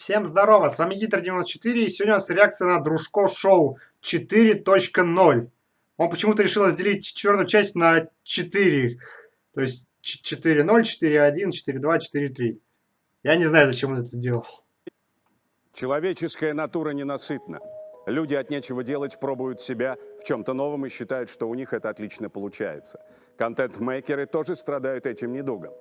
Всем здорово, с вами Гитер94, и сегодня у нас реакция на Дружко Шоу 4.0. Он почему-то решил разделить четвертую часть на 4, то есть 4.0, 4.1, 4.2, 4.3. Я не знаю, зачем он это сделал. Человеческая натура ненасытна. Люди от нечего делать пробуют себя в чем-то новом и считают, что у них это отлично получается. Контент-мейкеры тоже страдают этим недугом.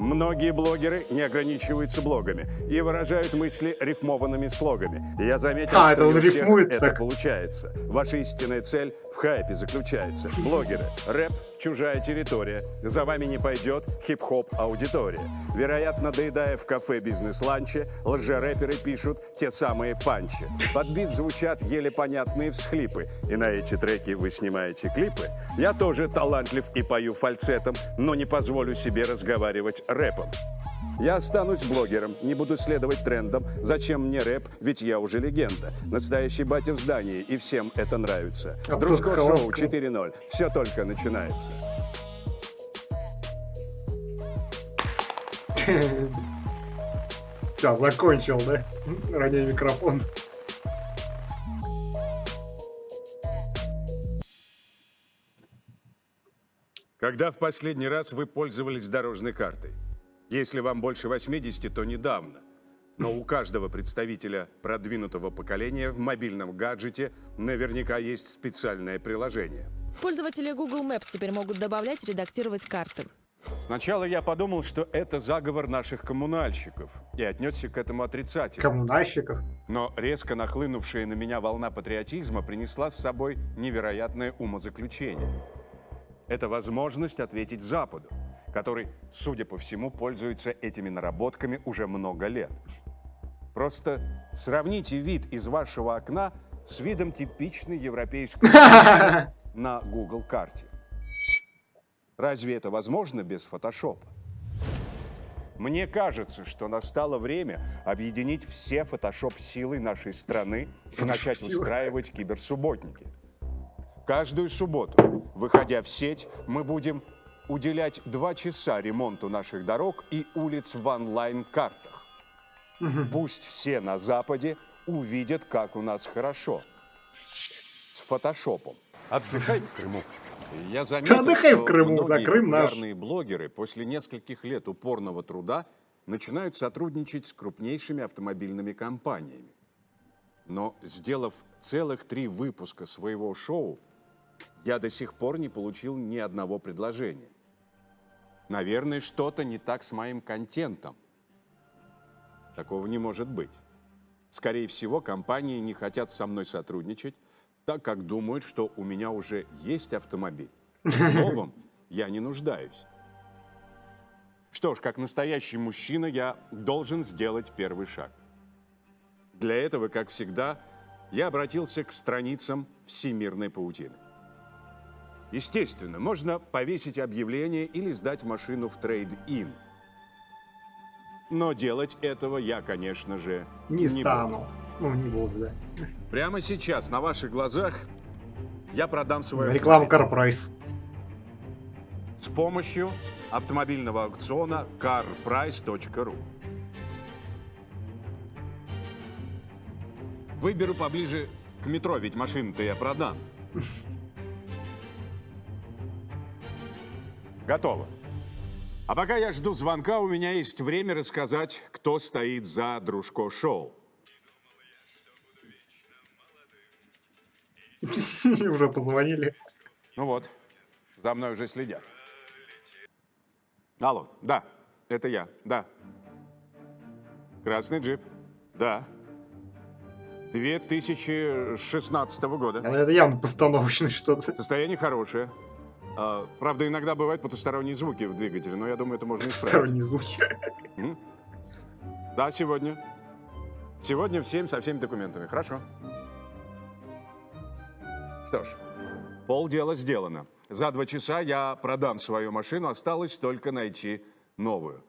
Многие блогеры не ограничиваются блогами и выражают мысли рифмованными слогами. Я заметил, А, что это у всех рифмует это так. получается. Ваша истинная цель в хайпе заключается. Блогеры, рэп, чужая территория. За вами не пойдет хип-хоп аудитория. Вероятно, доедая в кафе бизнес-ланче, лжерэперы пишут те самые панчи. Под бит звучат еле понятные всхлипы. И на эти треки вы снимаете клипы. Я тоже талантлив и пою фальцетом, но не позволю себе разговаривать рэпом. Я останусь блогером, не буду следовать трендам. Зачем мне рэп, ведь я уже легенда. Настоящий батя в здании, и всем это нравится. Дружко шоу сказал. 4.0. Все только начинается. Все, закончил, да? Роняй микрофон. Когда в последний раз вы пользовались дорожной картой? Если вам больше 80, то недавно. Но у каждого представителя продвинутого поколения в мобильном гаджете наверняка есть специальное приложение. Пользователи Google Maps теперь могут добавлять и редактировать карты. Сначала я подумал, что это заговор наших коммунальщиков и отнесся к этому отрицательно. Коммунальщиков. Но резко нахлынувшая на меня волна патриотизма принесла с собой невероятное умозаключение. Это возможность ответить Западу, который, судя по всему, пользуется этими наработками уже много лет. Просто сравните вид из вашего окна с видом типичной европейской на Google карте. Разве это возможно без фотошопа? Мне кажется, что настало время объединить все фотошоп-силы нашей страны и начать устраивать киберсубботники. Каждую субботу, выходя в сеть, мы будем уделять два часа ремонту наших дорог и улиц в онлайн-картах. Пусть все на Западе увидят, как у нас хорошо. С фотошопом. Отдыхай в Крыму. Я заметил, Отдыхай в что Крыму, да, многие Крым наш. популярные блогеры после нескольких лет упорного труда начинают сотрудничать с крупнейшими автомобильными компаниями. Но сделав целых три выпуска своего шоу, я до сих пор не получил ни одного предложения. Наверное, что-то не так с моим контентом. Такого не может быть. Скорее всего, компании не хотят со мной сотрудничать, так как думают, что у меня уже есть автомобиль. В новом я не нуждаюсь. Что ж, как настоящий мужчина, я должен сделать первый шаг. Для этого, как всегда, я обратился к страницам всемирной паутины. Естественно, можно повесить объявление или сдать машину в трейд-ин. Но делать этого я, конечно же, Не буду. стану. Ну, не буду, да. Прямо сейчас, на ваших глазах, я продам Реклама автомобиль CarPrice. с помощью автомобильного аукциона carprice.ru. Выберу поближе к метро, ведь машину-то я продам. Готово. А пока я жду звонка, у меня есть время рассказать, кто стоит за Дружко Шоу. Уже позвонили. Ну вот, за мной уже следят. Алло, да, это я, да. Красный джип, да. 2016 года. А Это явно постановочное что-то. Состояние хорошее. А, правда, иногда бывают потусторонние звуки в двигателе, но я думаю, это можно исправить. Сторонние звуки. М? Да, сегодня. Сегодня в 7 со всеми документами. Хорошо. Что ж, полдела сделано. За два часа я продам свою машину, осталось только найти новую.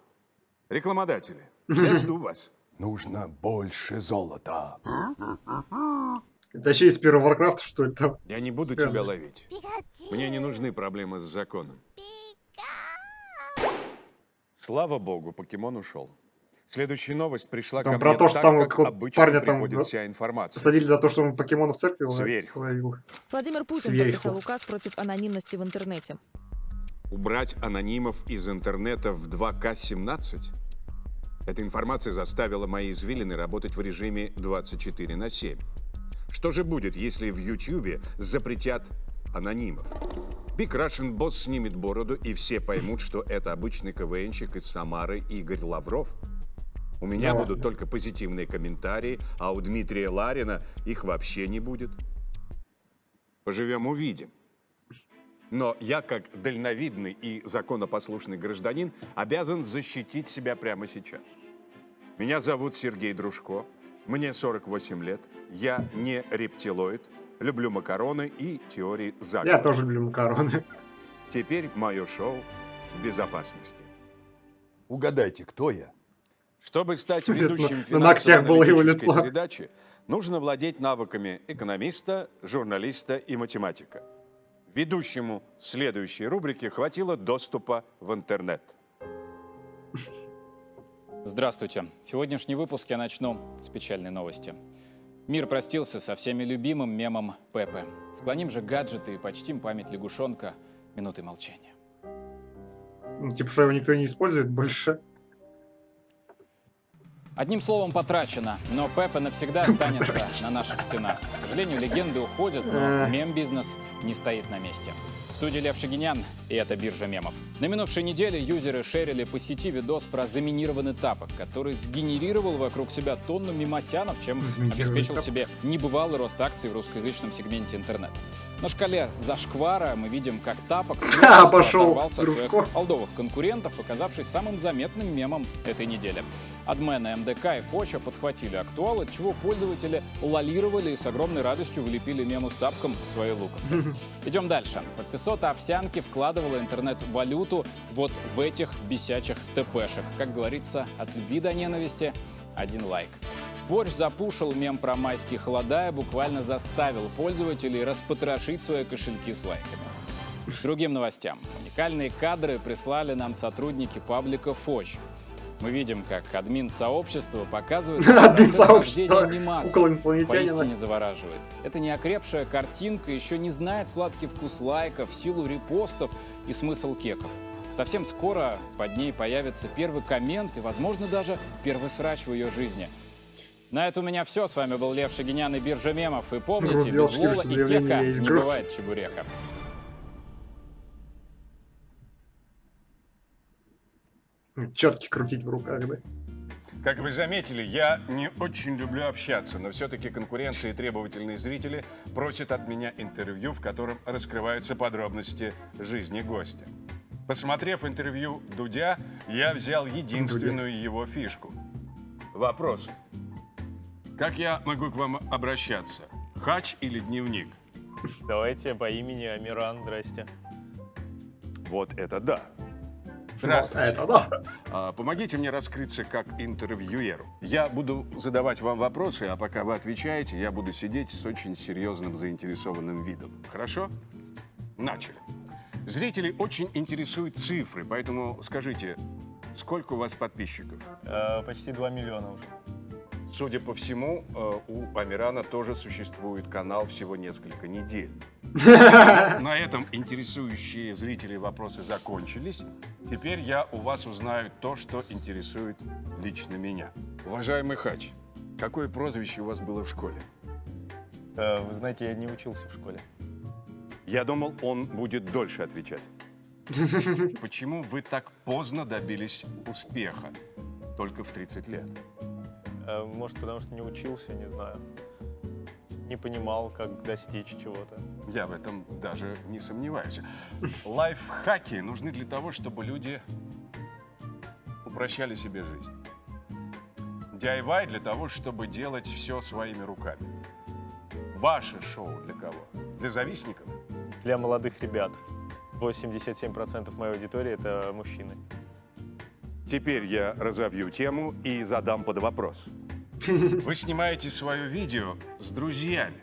Рекламодатели, я жду вас. Нужно больше золота. Вообще из первого Варкрафта, что ли, там? Я не буду тебя ловить. Мне не нужны проблемы с законом. Слава богу, покемон ушел. Следующая новость пришла Там ко про мне то, что так, там как обычно парня там за- вся информация. Посадили за то, что он покемонов в церкви Сверху. ловил. Владимир Путин Сверху. подписал указ против анонимности в интернете. Убрать анонимов из интернета в 2К17? Эта информация заставила мои извилины работать в режиме 24 на 7. Что же будет, если в Ютьюбе запретят анонимов? Big Russian Boss снимет бороду, и все поймут, что это обычный КВНщик из Самары Игорь Лавров. У меня Да будут только позитивные комментарии, а у Дмитрия Ларина их вообще не будет. Поживем увидим. Но я, как дальновидный и законопослушный гражданин, обязан защитить себя прямо сейчас. Меня зовут Сергей Дружко, мне 48 лет, я не рептилоид, люблю макароны и теории заговора. Я тоже люблю макароны. Теперь мое шоу в безопасности. Угадайте, кто я? Чтобы стать ведущим на- ногтях было его финансово-аналитической лицо. передачи, нужно владеть навыками экономиста, журналиста и математика. Ведущему следующей рубрики хватило доступа в интернет. Здравствуйте. Сегодняшний выпуск я начну с печальной новости. Мир простился со всеми любимым мемом Пепе. Склоним же гаджеты и почтим память лягушонка минутой молчания. Ну, Типа, что его никто не использует больше. Одним словом, потрачено, но Пепе навсегда останется на наших стенах. К сожалению, легенды уходят, но мем-бизнес не стоит на месте. Студии Лев Шагинян, и это биржа мемов. На минувшей неделе юзеры шерили по сети видос про заминированный тапок, который сгенерировал вокруг себя тонну мемосянов, чем обеспечил себе небывалый рост акций в русскоязычном сегменте интернет. На шкале зашквара мы видим, как тапок пошел оторвался от своих олдовых конкурентов, оказавшись самым заметным мемом этой недели. Адмены МДК и Фоча подхватили актуал, от чего пользователи лолировали и с огромной радостью влепили мему с тапком в свои лукасы. Идем дальше. Подписота овсянки вкладывала интернет-валюту вот в этих бесячих ТПшек. Как говорится, от любви до ненависти один лайк. Борщ запушил мем про майские холода и буквально заставил пользователей распотрошить свои кошельки с лайками. Другим новостям. Уникальные кадры прислали нам сотрудники паблика Фоч. Мы видим, как админ сообщества показывает Админ процесс рождения инопланетянина. Поистине завораживает. Это неокрепшая картинка еще не знает сладкий вкус лайков, силу репостов и смысл кеков. Совсем скоро под ней появится первый коммент и, возможно, даже первый срач в ее жизни. На это у меня все. С вами был Лев Шагинян и Биржа Мемов. И помните, без Лола и Кека не бывает чебурека. Четки крутить в руках, да? Как вы заметили, я не очень люблю общаться, но все-таки конкуренция и требовательные зрители просят от меня интервью, в котором раскрываются подробности жизни гостя. Посмотрев интервью Дудя, я взял единственную его фишку. Вопрос. Как я могу к вам обращаться? Хач или дневник? Давайте по имени Амиран, здрасте. Вот это да. Здравствуйте. Это да. А, Помогите мне раскрыться как интервьюеру. Я буду задавать вам вопросы, а пока вы отвечаете, я буду сидеть с очень серьезным заинтересованным видом. Хорошо? Начали. Зрителей очень интересуют цифры, поэтому скажите, сколько у вас подписчиков? Э, почти 2 миллиона уже. Судя по всему, э, у Амирана тоже существует канал всего несколько недель. На этом интересующие зрителей вопросы закончились. Теперь я у вас узнаю то, что интересует лично меня. Уважаемый Хач, какое прозвище у вас было в школе? Э, вы знаете, я не учился в школе. Я думал, он будет дольше отвечать. Почему вы так поздно добились успеха? Только в 30 лет. Э, может, потому что не учился, не знаю. Не понимал, как достичь чего-то. Я в этом даже не сомневаюсь. Лайфхаки нужны для того, чтобы люди упрощали себе жизнь. DIY для того, чтобы делать все своими руками. Ваше шоу для кого? Для завистников? Для молодых ребят. 87% моей аудитории — это мужчины. Теперь я разовью тему и задам под вопрос. Вы снимаете свое видео с друзьями.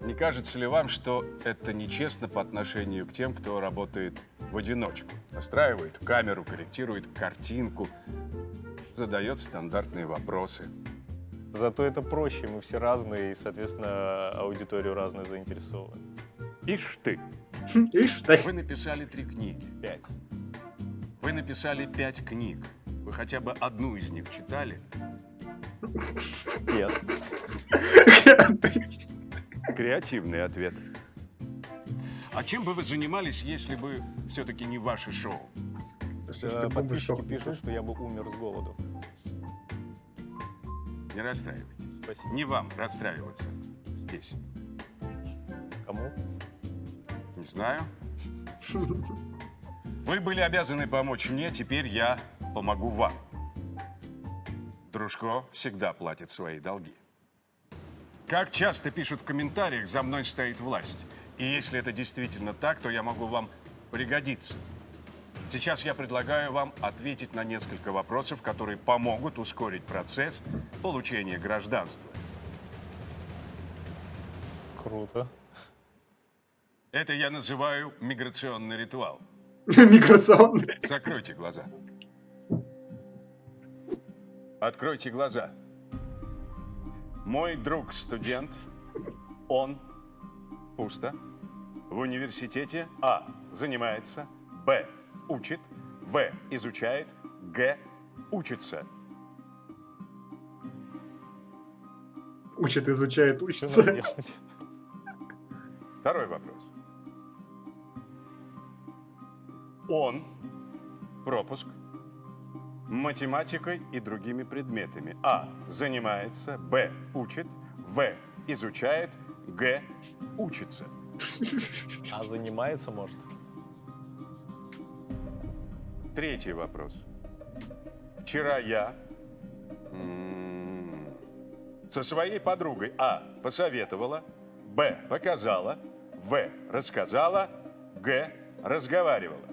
Не кажется ли вам, что это нечестно по отношению к тем, кто работает в одиночку? Настраивает камеру, корректирует картинку. задает стандартные вопросы. Зато это проще, мы все разные, и, соответственно, аудиторию разную заинтересовываем. Ишь ты, Ишь, так. вы написали три книги. Пять. Вы написали пять книг. Вы хотя бы одну из них читали? Нет. Креативный ответ. А чем бы вы занимались, если бы все-таки не ваше шоу? Э, Подписчики пишут, что я бы умер с голоду. Не расстраивайтесь. Спасибо. Не вам расстраиваться здесь. Кому? Не знаю. Вы были обязаны помочь мне, теперь я помогу вам. Дружко всегда платит свои долги. Как часто пишут в комментариях, за мной стоит власть. И если это действительно так, то я могу вам пригодиться. Сейчас я предлагаю вам ответить на несколько вопросов, которые помогут ускорить процесс получения гражданства. Круто. Это я называю миграционный ритуал. Миграционный. Закройте глаза. Откройте глаза. Мой друг студент, он пусто в университете А занимается, Б учит, В изучает, Г учится. Учит, изучает, учится. Второй вопрос. Он пропуск математикой и другими предметами. А. Занимается. Б. Учит. В. Изучает. Г. Учится. А занимается, может? Третий вопрос. Вчера я со своей подругой А. Посоветовала. Б. Показала. В. Рассказала. Г. Разговаривала.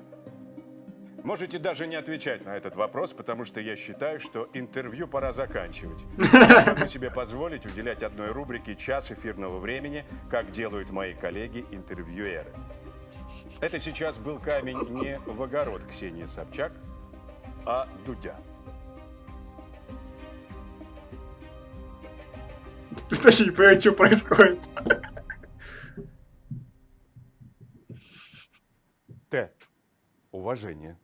Можете даже не отвечать на этот вопрос, потому что я считаю, что интервью пора заканчивать. Я могу себе позволить уделять одной рубрике час эфирного времени, как делают мои коллеги-интервьюеры. Это сейчас был камень не в огород Ксении Собчак, а Дудя. Ты даже не понимаешь, что происходит. Т. Уважение.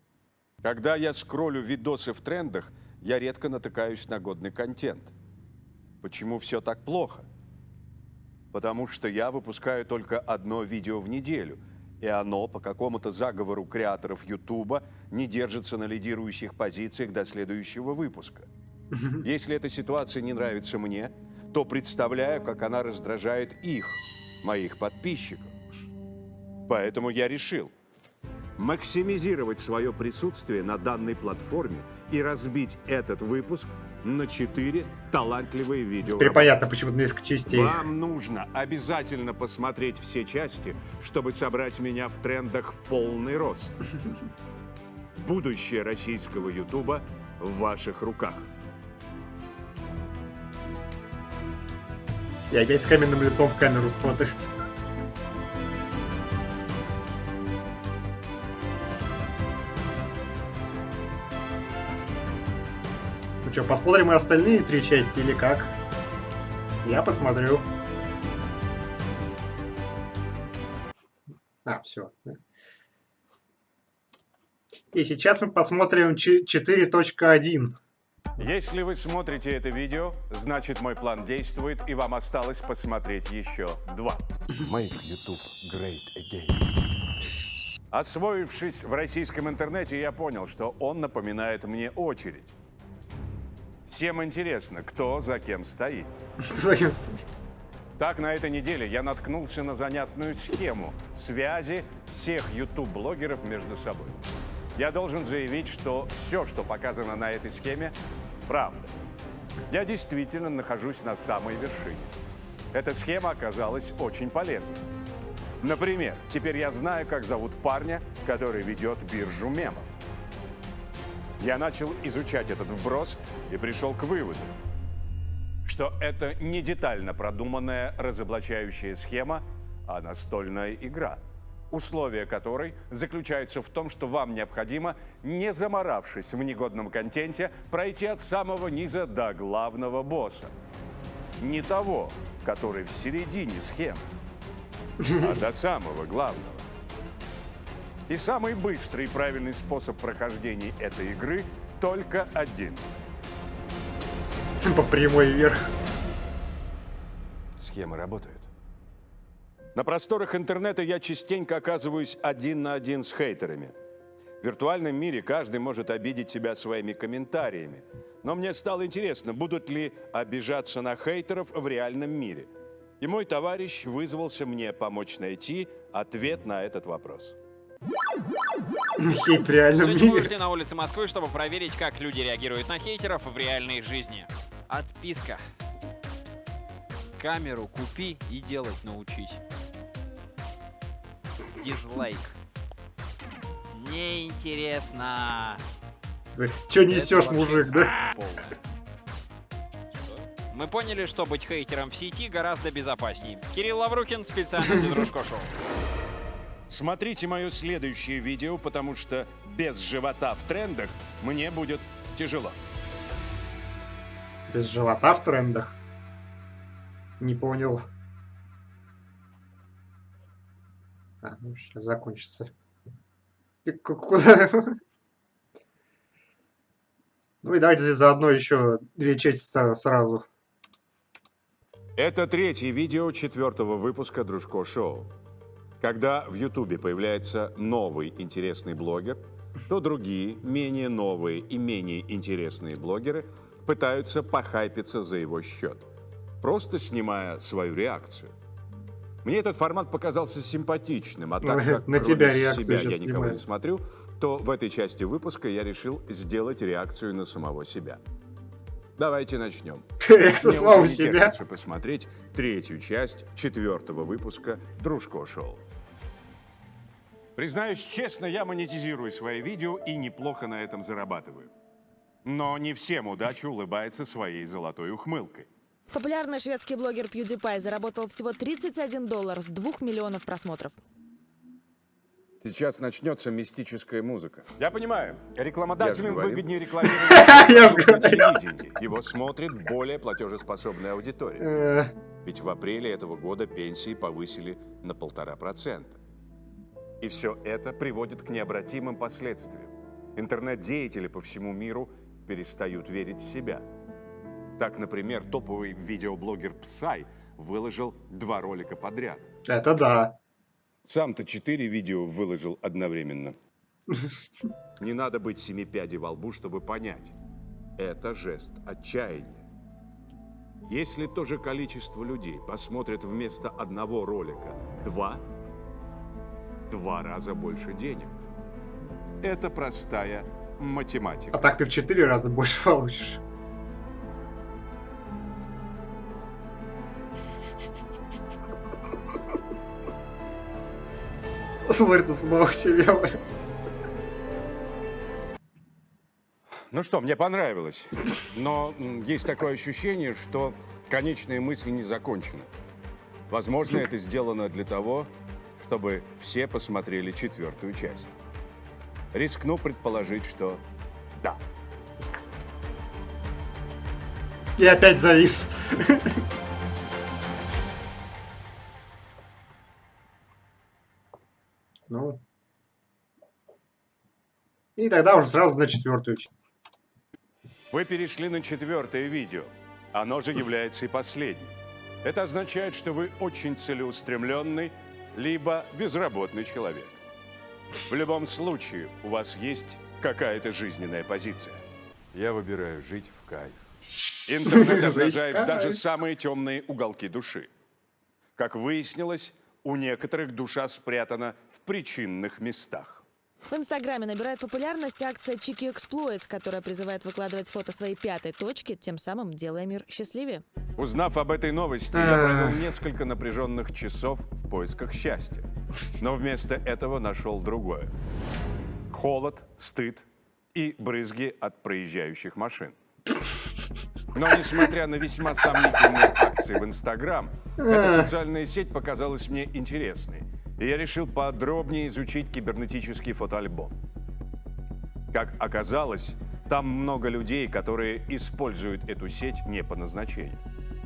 Когда я скроллю видосы в трендах, я редко натыкаюсь на годный контент. Почему все так плохо? Потому что я выпускаю только одно видео в неделю, и оно по какому-то заговору креаторов Ютуба не держится на лидирующих позициях до следующего выпуска. Если эта ситуация не нравится мне, то представляю, как она раздражает их, моих подписчиков. Поэтому я решил максимизировать свое присутствие на данной платформе и разбить этот выпуск на четыре талантливые видео. Теперь понятно, почему несколько частей. Вам нужно обязательно посмотреть все части, чтобы собрать меня в трендах в полный рост. Будущее российского Ютуба в ваших руках. И опять с каменным лицом в камеру смотрит. Что, посмотрим и остальные три части или как? Я посмотрю. А, все. И сейчас мы посмотрим ч- 4.1. Если вы смотрите это видео, значит мой план действует, и вам осталось посмотреть еще два. Make YouTube great again. Освоившись в российском интернете, я понял, что он напоминает мне очередь. Всем интересно, кто за кем стоит. Так, на этой неделе я наткнулся на занятную схему связи всех YouTube-блогеров между собой. Я должен заявить, что все, что показано на этой схеме, правда. Я действительно нахожусь на самой вершине. Эта схема оказалась очень полезной. Например, теперь я знаю, как зовут парня, который ведет биржу мемов. Я начал изучать этот вброс и пришел к выводу, что это не детально продуманная разоблачающая схема, а настольная игра. условие которой заключается в том, что вам необходимо, не заморавшись в негодном контенте, пройти от самого низа до главного босса. Не того, который в середине схемы, а до самого главного. И самый быстрый и правильный способ прохождения этой игры только один. По прямой вверх. Схема работает. На просторах интернета я частенько оказываюсь один на один с хейтерами. В виртуальном мире каждый может обидеть себя своими комментариями. Но мне стало интересно, будут ли обижаться на хейтеров в реальном мире. И мой товарищ вызвался мне помочь найти ответ на этот вопрос. Хейт в реальном Сегодня мы вышли на улицы Москвы, чтобы проверить, как люди реагируют на хейтеров в реальной жизни. Отписка. Камеру купи и делать научись. Дизлайк. Неинтересно. Че несешь, мужик, да? Мы поняли, что быть хейтером в сети гораздо безопаснее. Кирилл Лаврухин специально для Дружко Шоу. Смотрите мое следующее видео, потому что без живота в трендах мне будет тяжело. Без живота в трендах. Не понял. А, ну сейчас закончится. И ку- Куда? Ну и давайте здесь заодно еще две части сразу. Это третье видео четвертого выпуска Дружко Шоу. Когда в Ютубе появляется новый интересный блогер, то другие, менее новые и менее интересные блогеры пытаются похайпиться за его счет, просто снимая свою реакцию. Мне этот формат показался симпатичным, а так как на тебя себя я никого не смотрю, то в этой части выпуска я решил сделать реакцию на самого себя. Давайте начнем. Реакция самого себя. посмотреть третью часть четвертого выпуска Дружко Шоу. Признаюсь честно, я монетизирую свои видео и неплохо на этом зарабатываю. Но не всем удача улыбается своей золотой ухмылкой. Популярный шведский блогер PewDiePie заработал всего 31 доллар с 2 миллионов просмотров. Сейчас начнется мистическая музыка. Я понимаю, рекламодателям говорил. выгоднее рекламировать Я на говорил. телевидении. Его смотрит более платежеспособная аудитория. Э, Ведь в апреле этого года пенсии повысили на полтора процента. И все это приводит к необратимым последствиям. Интернет-деятели по всему миру перестают верить в себя. Так, например, топовый видеоблогер Псай выложил два ролика подряд. Это да. Сам-то четыре видео выложил одновременно. Не надо быть семи пядей во лбу, чтобы понять. Это жест отчаяния. Если то же количество людей посмотрят вместо одного ролика два, два раза больше денег. Это простая А математика. так ты в четыре раза больше получишь. Смотрит на самого себя. Ну что, мне понравилось. Но есть такое ощущение, что конечная мысль не закончена. Возможно, это сделано для того, чтобы все посмотрели четвертую часть. Рискну предположить, что да. И опять завис. Ну. И тогда уже сразу на четвертую. часть. Вы перешли на четвертое видео. Оно же является и последним. Это означает, что вы очень целеустремленный, либо безработный человек. В любом случае, у вас есть какая-то жизненная позиция. Я выбираю жить в кайф. Интернет обнажает Кайф. даже самые темные уголки души. Как выяснилось, у некоторых душа спрятана в причинных местах. В Инстаграме набирает популярность акция Чики Exploits, которая призывает выкладывать фото своей пятой точки, тем самым делая мир счастливее. Узнав об этой новости, я провел несколько напряженных часов в поисках счастья. Но вместо этого нашел другое. Холод, стыд и брызги от проезжающих машин. Но несмотря на весьма сомнительные акции в Инстаграм, эта социальная сеть показалась мне интересной. И я решил подробнее изучить кибернетический фотоальбом. Как оказалось, там много людей, которые используют эту сеть не по назначению.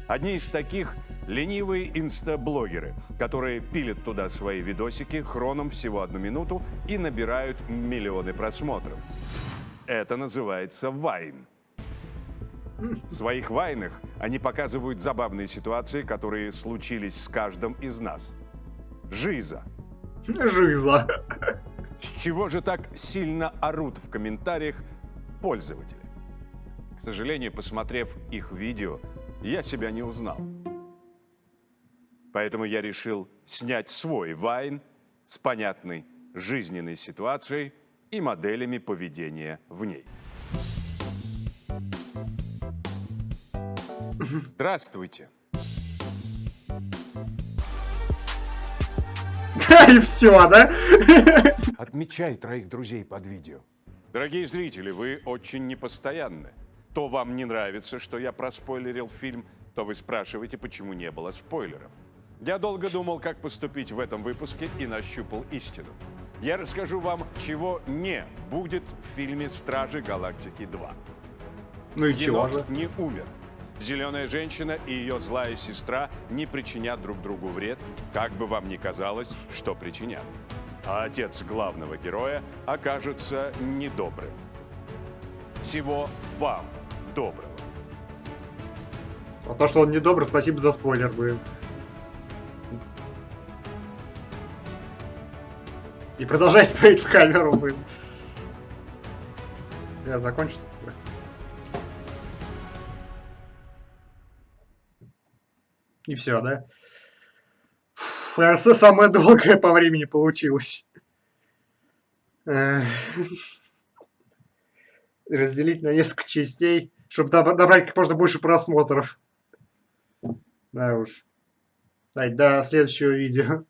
Одни из таких – ленивые инстаблогеры, которые пилят туда свои видосики хроном всего одну минуту и набирают миллионы просмотров. Это называется вайн. В своих вайнах они показывают забавные ситуации, которые случились с каждым из нас. Жиза. Жиза. С чего же так сильно орут в комментариях пользователи? К сожалению, посмотрев их видео, я себя не узнал. Поэтому я решил снять свой вайн с понятной жизненной ситуацией и моделями поведения в ней. Здравствуйте. И все, да? Отмечай троих друзей под видео. Дорогие зрители, вы очень непостоянны. То вам не нравится, что я проспойлерил фильм, то вы спрашиваете, почему не было спойлеров. Я долго думал, как поступить в этом выпуске и нащупал истину. Я расскажу вам, чего не будет в фильме «Стражи Галактики 2». Ну и чего Енот же? не умер. Зеленая женщина и ее злая сестра не причинят друг другу вред, как бы вам ни казалось, что причинят. А отец главного героя окажется недобрым. Всего вам доброго. А то, что он недобр, спасибо за спойлер, блин. И продолжай смотреть в камеру, блин. Я закончится. И все, да? Наверное, самое долгое по времени получилось. Разделить на несколько частей, чтобы набрать как можно больше просмотров. Да уж. Давайте до следующего видео.